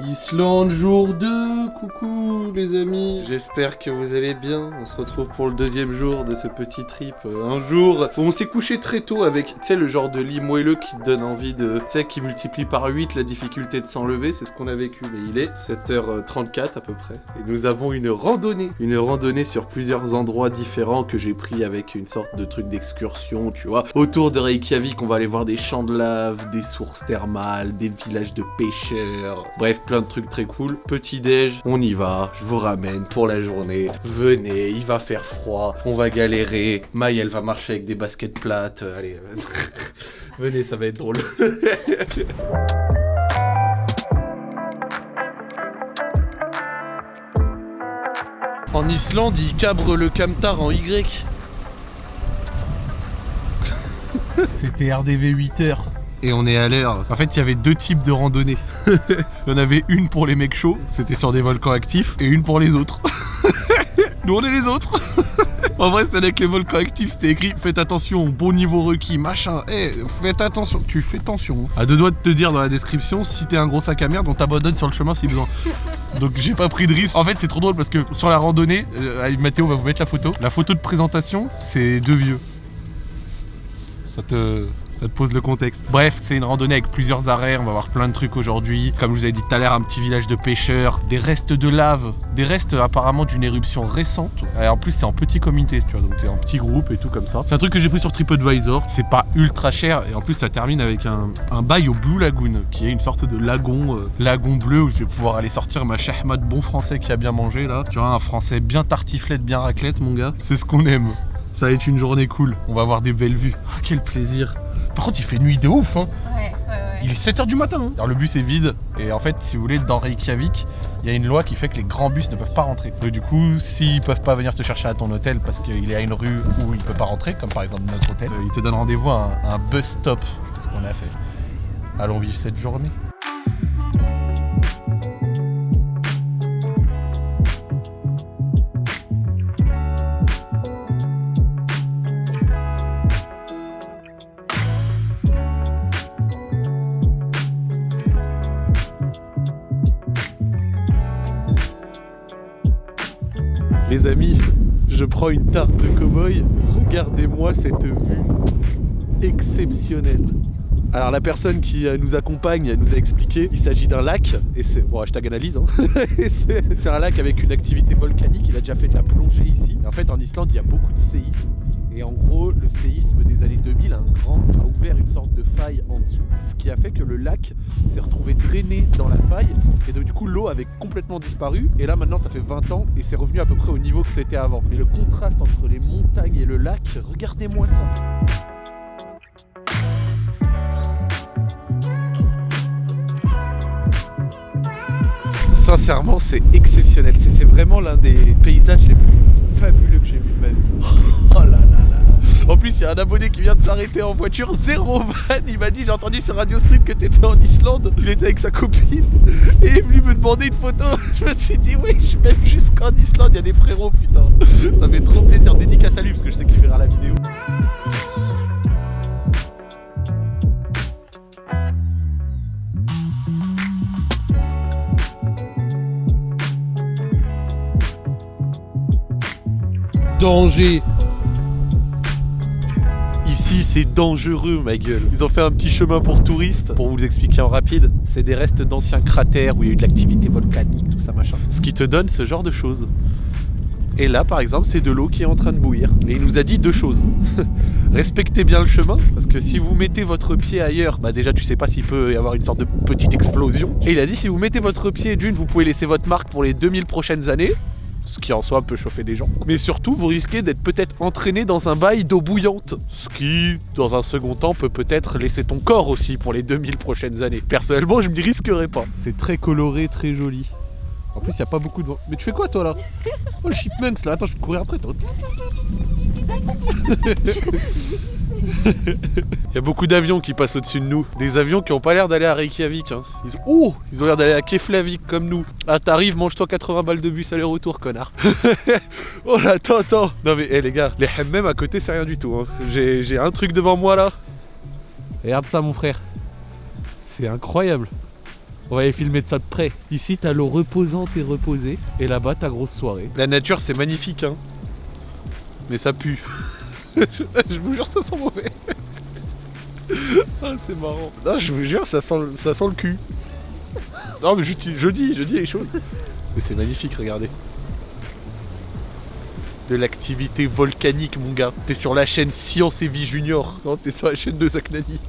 Islande jour 2, coucou les amis, j'espère que vous allez bien, on se retrouve pour le deuxième jour de ce petit trip, Euh, un jour on s'est couché très tôt avec, tu sais, le genre de lit moelleux qui donne envie de, tu sais, qui multiplie par 8 la difficulté de s'enlever, c'est ce qu'on a vécu, mais il est 7h34 à peu près, et nous avons une randonnée, une randonnée sur plusieurs endroits différents que j'ai pris avec une sorte de truc d'excursion, tu vois, autour de Reykjavik, on va aller voir des champs de lave, des sources thermales, des villages de pêcheurs, bref, plein de trucs très cool. Petit déj, on y va, je vous ramène pour la journée. Venez, il va faire froid, on va galérer. Maï, elle va marcher avec des baskets plates. euh, Allez, venez, ça va être drôle. En Islande, ils cabrent le camtar en Y. C'était RDV 8 heures. Et on est à l'heure. En fait, il y avait deux types de randonnées. il y en avait une pour les mecs chauds, c'était sur des volcans actifs, et une pour les autres. Nous, on est les autres. en vrai, c'est avec les volcans actifs, c'était écrit Faites attention, bon niveau requis, machin. Eh, faites attention. Tu fais attention. À deux doigts de te dire dans la description, si t'es un gros sac à merde, on t'abandonne sur le chemin si besoin. Donc j'ai pas pris de risque. En fait, c'est trop drôle parce que sur la randonnée, euh, Mathéo va vous mettre la photo. La photo de présentation, c'est deux vieux. Ça te, ça te pose le contexte. Bref, c'est une randonnée avec plusieurs arrêts. On va voir plein de trucs aujourd'hui. Comme je vous avais dit tout à l'heure, un petit village de pêcheurs, des restes de lave, des restes apparemment d'une éruption récente. Et en plus, c'est en petit comité, tu vois, donc t'es en petit groupe et tout comme ça. C'est un truc que j'ai pris sur TripAdvisor. C'est pas ultra cher et en plus, ça termine avec un, un bail au Blue Lagoon, qui est une sorte de lagon, euh, lagon bleu où je vais pouvoir aller sortir ma shahma de bon français qui a bien mangé là. Tu vois, un français bien tartiflette, bien raclette, mon gars. C'est ce qu'on aime. Ça va être une journée cool. On va avoir des belles vues. Ah, quel plaisir. Par contre, il fait nuit de ouf, hein. Ouais, ouais, ouais. Il est 7h du matin. hein. Alors, le bus est vide. Et en fait, si vous voulez, dans Reykjavik, il y a une loi qui fait que les grands bus ne peuvent pas rentrer. Donc, du coup, s'ils peuvent pas venir te chercher à ton hôtel parce qu'il est à une rue où il peut pas rentrer, comme par exemple notre hôtel, euh, ils te donnent rendez-vous à un, à un bus stop. C'est ce qu'on a fait. Allons vivre cette journée. Les amis, je prends une tarte de cow-boy. Regardez-moi cette vue exceptionnelle. Alors la personne qui euh, nous accompagne nous a expliqué, il s'agit d'un lac, et c'est... Bon, hashtag analyse, hein. C'est un lac avec une activité volcanique, il a déjà fait de la plongée ici. En fait en Islande il y a beaucoup de séismes. Et en gros, le séisme des années 2000, un grand, a ouvert une sorte de faille en dessous. Ce qui a fait que le lac s'est retrouvé drainé dans la faille. Et donc, du coup, l'eau avait complètement disparu. Et là, maintenant, ça fait 20 ans et c'est revenu à peu près au niveau que c'était avant. Mais le contraste entre les montagnes et le lac, regardez-moi ça. Sincèrement, c'est exceptionnel. C'est vraiment l'un des paysages les plus fabuleux que j'ai vu de ma vie. Oh là là là là. En plus, il y a un abonné qui vient de s'arrêter en voiture, zéro van. Il m'a dit J'ai entendu sur Radio Street que t'étais en Islande. Il était avec sa copine et il est venu me demander une photo. Je me suis dit Oui, je suis même jusqu'en Islande. Il y a des frérots, putain. Ça fait trop plaisir. Dédicace à lui parce que je sais qu'il verra la vidéo. Danger Ici, c'est dangereux, ma gueule. Ils ont fait un petit chemin pour touristes. Pour vous l'expliquer en rapide, c'est des restes d'anciens cratères où il y a eu de l'activité volcanique, tout ça machin. Ce qui te donne ce genre de choses. Et là, par exemple, c'est de l'eau qui est en train de bouillir. Et il nous a dit deux choses. Respectez bien le chemin, parce que si vous mettez votre pied ailleurs, bah déjà tu sais pas s'il peut y avoir une sorte de petite explosion. Et il a dit si vous mettez votre pied d'une, vous pouvez laisser votre marque pour les 2000 prochaines années. Ce qui en soi peut chauffer des gens. Mais surtout, vous risquez d'être peut-être entraîné dans un bail d'eau bouillante. Ce qui, dans un second temps, peut peut-être laisser ton corps aussi pour les 2000 prochaines années. Personnellement, je m'y risquerais pas. C'est très coloré, très joli. En plus, il n'y a pas beaucoup de vent. Mais tu fais quoi, toi, là? Oh, le chipmunks, là. Attends, je peux courir après, toi. Il y a beaucoup d'avions qui passent au-dessus de nous. Des avions qui ont pas l'air d'aller à Reykjavik. Hein. Ils... Ont l'air d'aller à Keflavik comme nous. Ah, t'arrives, mange-toi 80 balles de bus aller-retour, connard. oh là, attends, attends. Non mais, hé les gars, les hammams à côté, c'est rien du tout. Hein. J'ai j'ai un truc devant moi là. Regarde ça, mon frère. C'est incroyable. On va aller filmer de ça de près. Ici, t'as l'eau reposante et reposée. Et là-bas, ta grosse soirée. La nature, c'est magnifique, hein. Mais ça pue. Je vous jure, ça sent mauvais. ah, c'est marrant. Non, je vous jure, ça sent, ça sent le cul. Non, mais je, je dis, je dis les choses. Mais c'est magnifique, regardez de l'activité volcanique, mon gars. T'es sur la chaîne Science et Vie Junior. Non, t'es sur la chaîne de Zach Nani.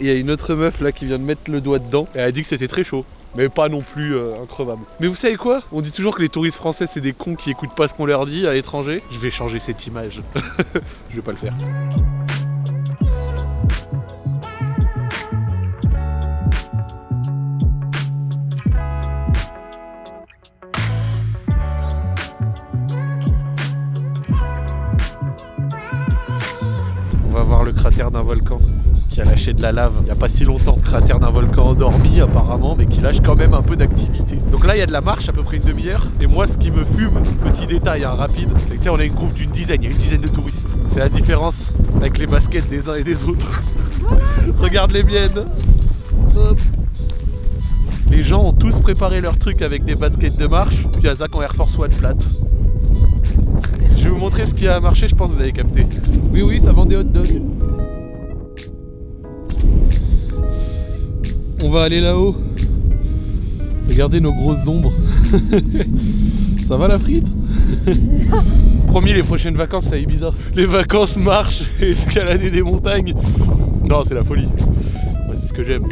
Il y a une autre meuf là qui vient de mettre le doigt dedans. Et elle a dit que c'était très chaud. Mais pas non plus euh, increvable. Mais vous savez quoi? On dit toujours que les touristes français c'est des cons qui écoutent pas ce qu'on leur dit à l'étranger. Je vais changer cette image. Je vais pas le faire. le cratère d'un volcan qui a lâché de la lave il n'y a pas si longtemps. Cratère d'un volcan endormi apparemment, mais qui lâche quand même un peu d'activité. Donc là, il y a de la marche, à peu près une demi-heure. Et moi, ce qui me fume, petit détail hein, rapide, c'est que on est une groupe d'une dizaine, il y a une dizaine de touristes. C'est la différence avec les baskets des uns et des autres. Regarde les miennes. Les gens ont tous préparé leur truc avec des baskets de marche, puis à Zach en Air Force One flat. Je vais vous montrer ce qui a marché, je pense que vous avez capté. Oui, oui, ça vend des hot dogs. On va aller là-haut. Regardez nos grosses ombres. ça va la frite? Promis, les prochaines vacances à Ibiza. Les vacances marche et escalader des montagnes. Non, c'est la folie. Moi, c'est ce que j'aime.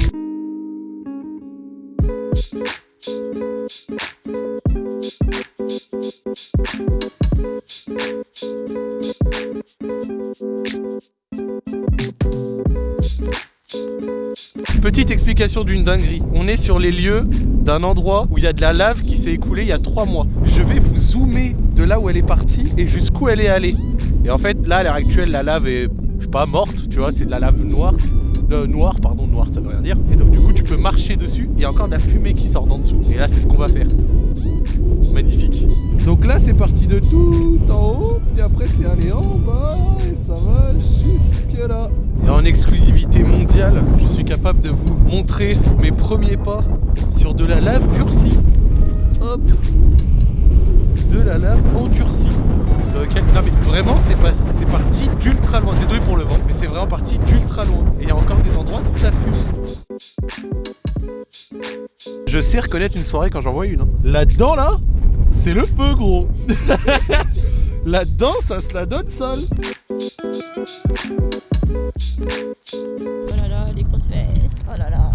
Petite explication d'une dinguerie. On est sur les lieux d'un endroit où il y a de la lave qui s'est écoulée il y a trois mois. Je vais vous zoomer de là où elle est partie et jusqu'où elle est allée. Et en fait, là, à l'heure actuelle, la lave est, pas, morte, tu vois, c'est de la lave noire. Euh, noir, pardon, noir, ça veut rien dire. Et donc, du coup, tu peux marcher dessus. Il y a encore de la fumée qui sort d'en dessous. Et là, c'est ce qu'on va faire. Magnifique. Donc là, c'est parti de tout en haut, puis après, c'est allé en bas, et ça va jusque là. Et en exclusivité mondiale, je suis capable de vous montrer mes premiers pas sur de la lave durcie. Hop De la lave endurcie. Non mais vraiment c'est parti d'ultra loin. Désolé pour le vent, mais c'est vraiment parti d'ultra loin. Et il y a encore des endroits où ça fume. Je sais reconnaître une soirée quand j'en vois une. Hein. Là-dedans là, c'est le feu gros. Là-dedans ça se la donne seul. Oh là là, les grosses fesses. Oh là là.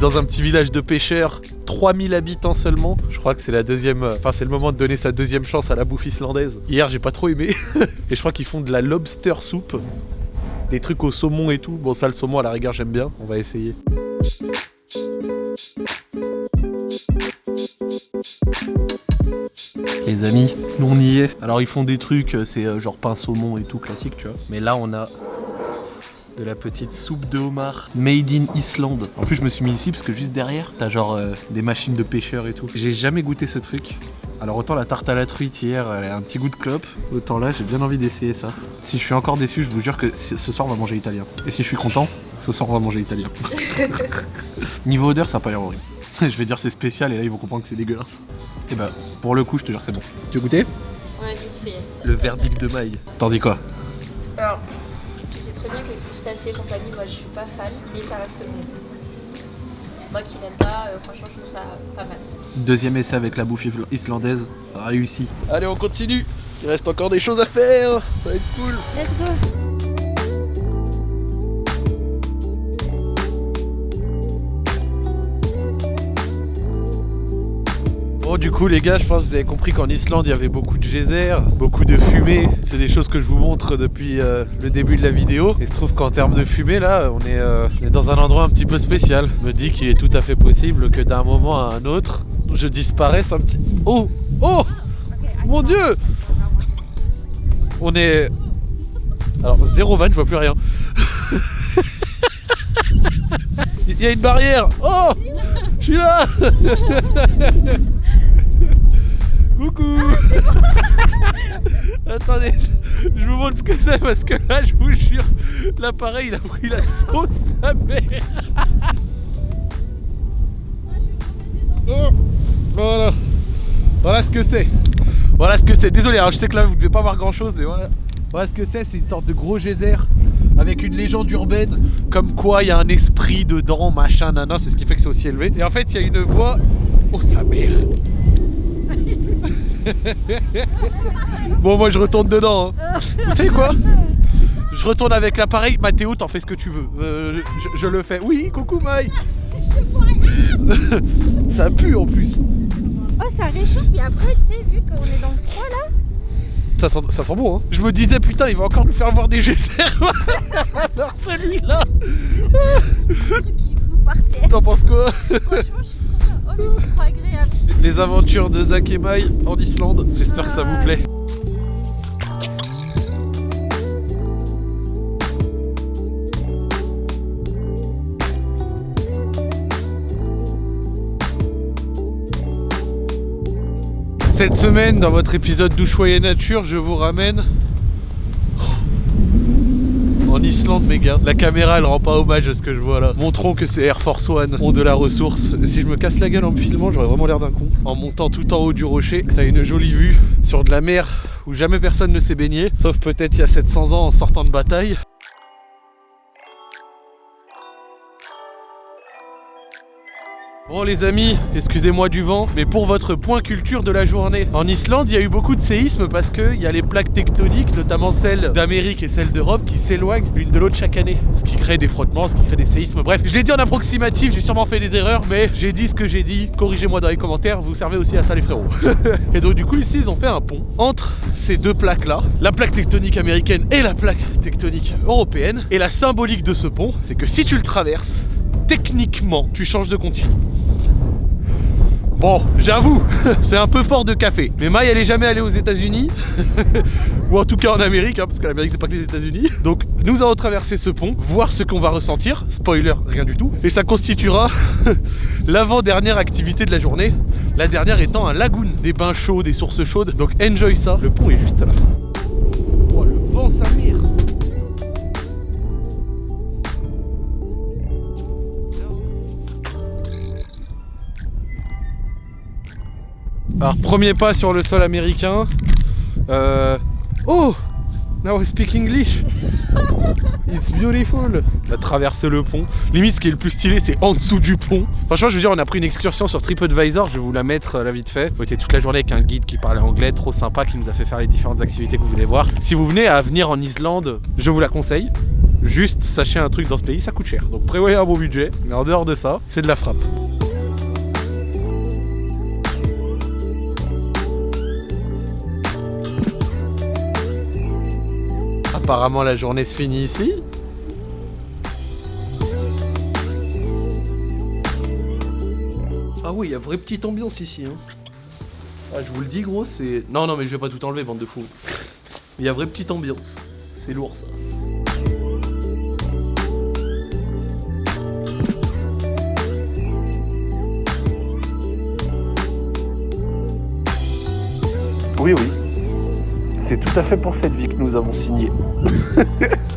Dans un petit village de pêcheurs, 3000 habitants seulement. Je crois que c'est la deuxième, enfin c'est le moment de donner sa deuxième chance à la bouffe islandaise. Hier j'ai pas trop aimé, et je crois qu'ils font de la lobster soup, des trucs au saumon et tout. Bon ça le saumon à la rigueur j'aime bien, on va essayer. Les amis, on y est. Alors ils font des trucs, euh, c'est euh, genre pain saumon et tout classique tu vois. Mais là on a de la petite soupe de homard made in Islande. En plus, je me suis mis ici parce que juste derrière, t'as genre euh, des machines de pêcheurs et tout. J'ai jamais goûté ce truc. Alors autant la tarte à la truite hier, elle a un petit goût de clope, autant là j'ai bien envie d'essayer ça. Si je suis encore déçu, je vous jure que ce soir on va manger italien. Et si je suis content, ce soir on va manger italien. Niveau odeur, ça a pas l'air horrible. je vais dire c'est spécial et là ils vont comprendre que c'est dégueulasse. Et bah pour le coup, je te jure c'est bon. Tu veux goûter? Ouais, vite fait. Le verdict de maille. T'en dis quoi? Alors, tu sais très bien que crustacés et compagnie, moi je suis pas fan, mais ça reste bon. Moi qui l'aime pas, euh, franchement je trouve ça pas mal. Deuxième essai avec la bouffe islandaise, réussi. Allez on continue, il reste encore des choses à faire, ça va être cool. Let's go du coup les gars je pense que vous avez compris qu'en Islande il y avait beaucoup de geysers, beaucoup de fumée. C'est des choses que je vous montre depuis euh, le début de la vidéo. Et se trouve qu'en termes de fumée là on est, euh, on est, dans un endroit un petit peu spécial. Je me dit qu'il est tout à fait possible que d'un moment à un autre je disparaisse un petit... Oh Oh Mon dieu On est... Alors, zéro van, je vois plus rien. Il y a une barrière Oh Je suis là Coucou Attendez, je vous montre ce que c'est parce que là, je vous jure, l'appareil il a pris la sauce sa mère. Oh, voilà, voilà ce que c'est. Voilà ce que c'est. Désolé, hein, je sais que là vous devez pas voir grand chose, mais voilà. Voilà ce que c'est. C'est une sorte de gros geyser avec une légende urbaine, comme quoi il y a un esprit dedans, machin, nana. C'est ce qui fait que c'est aussi élevé. Et en fait, il y a une voix. Oh sa mère Bon, moi je retourne dedans. hein. Vous savez quoi? Je retourne avec l'appareil. Mathéo, t'en fais ce que tu veux. Euh, je, je- je le fais. Oui, coucou Maï. Ça pue en plus. Oh, ça réchauffe. Et après, tu sais, vu qu'on est dans le froid là. Ça sent, ça sent bon, hein. Je me disais, putain, il va encore nous faire voir des geysers. Alors celui-là, t'en penses quoi? Franchement, je suis Les aventures de Zach et Maï en Islande. J'espère que ça vous plaît. Cette semaine, dans votre épisode Douchois et Nature, je vous ramène en Islande, mes gars. La caméra, elle rend pas hommage à ce que je vois là. Montrons que ces Air Force One ont de la ressource. Si je me casse la gueule en me filmant, j'aurais vraiment l'air d'un con. En montant tout en haut du rocher, t'as une jolie vue sur de la mer où jamais personne ne s'est baigné, sauf peut-être il y a 700 ans en sortant de bataille. Bon les amis, excusez-moi du vent, mais pour votre point culture de la journée. En Islande, il y a eu beaucoup de séismes parce qu'il y a les plaques tectoniques, notamment celles d'Amérique et celles d'Europe, qui s'éloignent l'une de l'autre chaque année. Ce qui crée des frottements, ce qui crée des séismes. Bref, je l'ai dit en approximatif, j'ai sûrement fait des erreurs, mais j'ai dit ce que j'ai dit. Corrigez-moi dans les commentaires, vous servez aussi à ça les frérots. et donc du coup ici, ils ont fait un pont entre ces deux plaques-là, la plaque tectonique américaine et la plaque tectonique européenne. Et la symbolique de ce pont, c'est que si tu le traverses, techniquement, tu changes de continent. Bon, j'avoue, c'est un peu fort de café. Mais Maï, elle est jamais allée aux États-Unis, ou en tout cas en Amérique, hein, parce que l'Amérique c'est pas que les États-Unis. Donc, nous allons traverser ce pont, voir ce qu'on va ressentir. Spoiler, rien du tout. Et ça constituera l'avant-dernière activité de la journée. La dernière étant un lagoon, des bains chauds, des sources chaudes. Donc, enjoy ça. Le pont est juste là. Alors, premier pas sur le sol américain. Euh... Oh Now I speak English It's beautiful On a traversé le pont. Limite, ce qui est le plus stylé, c'est en dessous du pont. Franchement, je veux dire, on a pris une excursion sur TripAdvisor. Je vais vous la mettre euh, là vite fait. On était toute la journée avec un guide qui parlait anglais, trop sympa, qui nous a fait faire les différentes activités que vous voulez voir. Si vous venez à venir en Islande, je vous la conseille. Juste, sachez un truc dans ce pays, ça coûte cher. Donc prévoyez un bon budget. Mais en dehors de ça, c'est de la frappe. Apparemment, la journée se finit ici. Ah oui, il y a vraie petite ambiance ici. Hein. Ah, je vous le dis, gros, c'est. Non, non, mais je vais pas tout enlever, bande de fous. Il y a vraie petite ambiance. C'est lourd, ça. Oui, oui. C'est tout à fait pour cette vie que nous avons signé.